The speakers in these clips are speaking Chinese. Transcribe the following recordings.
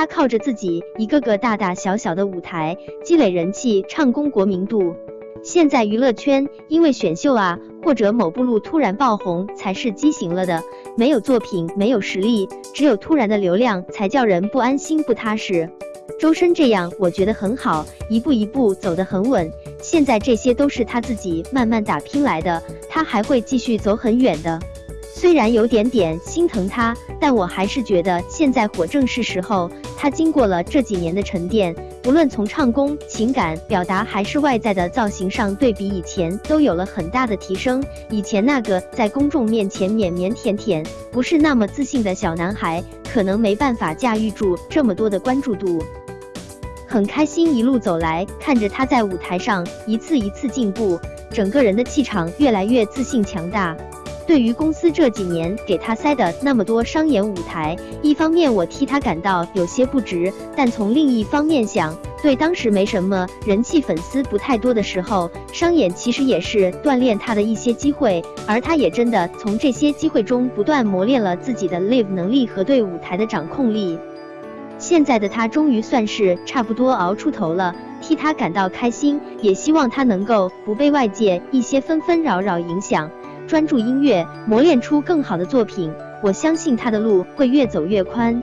他靠着自己一个个大大小小的舞台积累人气，唱功国民度。现在娱乐圈因为选秀啊，或者某部路突然爆红才是畸形了的，没有作品，没有实力，只有突然的流量才叫人不安心不踏实。周深这样，我觉得很好，一步一步走得很稳。现在这些都是他自己慢慢打拼来的，他还会继续走很远的。虽然有点点心疼他，但我还是觉得现在火正是时候。他经过了这几年的沉淀，无论从唱功、情感表达还是外在的造型上，对比以前都有了很大的提升。以前那个在公众面前腼腼腆腆、不是那么自信的小男孩，可能没办法驾驭住这么多的关注度。很开心一路走来，看着他在舞台上一次一次进步，整个人的气场越来越自信强大。对于公司这几年给他塞的那么多商演舞台，一方面我替他感到有些不值，但从另一方面想，对当时没什么人气、粉丝不太多的时候，商演其实也是锻炼他的一些机会，而他也真的从这些机会中不断磨练了自己的 live 能力和对舞台的掌控力。现在的他终于算是差不多熬出头了，替他感到开心，也希望他能够不被外界一些纷纷扰扰影响。专注音乐，磨练出更好的作品。我相信他的路会越走越宽。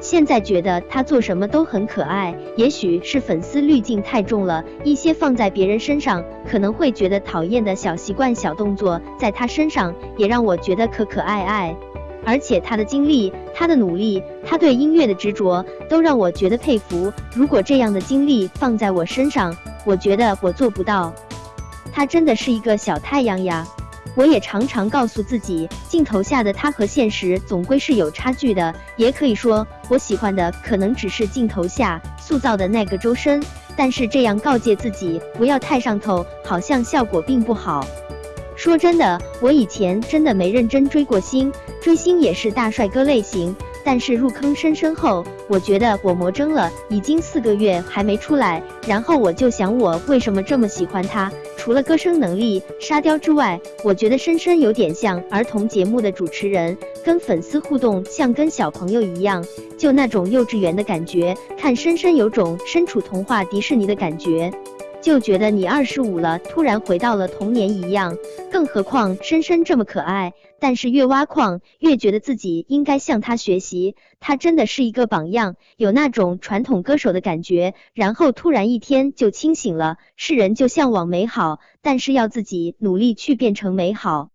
现在觉得他做什么都很可爱，也许是粉丝滤镜太重了，一些放在别人身上可能会觉得讨厌的小习惯、小动作，在他身上也让我觉得可可爱爱。而且他的经历、他的努力、他对音乐的执着，都让我觉得佩服。如果这样的经历放在我身上，我觉得我做不到。他真的是一个小太阳呀。我也常常告诉自己，镜头下的他和现实总归是有差距的。也可以说，我喜欢的可能只是镜头下塑造的那个周深。但是这样告诫自己不要太上头，好像效果并不好。说真的，我以前真的没认真追过星，追星也是大帅哥类型。但是入坑深深后，我觉得我魔怔了，已经四个月还没出来。然后我就想，我为什么这么喜欢他？除了歌声能力沙雕之外，我觉得深深有点像儿童节目的主持人，跟粉丝互动像跟小朋友一样，就那种幼稚园的感觉。看深深有种身处童话迪士尼的感觉。就觉得你二十五了，突然回到了童年一样。更何况深深这么可爱，但是越挖矿越觉得自己应该向他学习。他真的是一个榜样，有那种传统歌手的感觉。然后突然一天就清醒了，世人就向往美好，但是要自己努力去变成美好。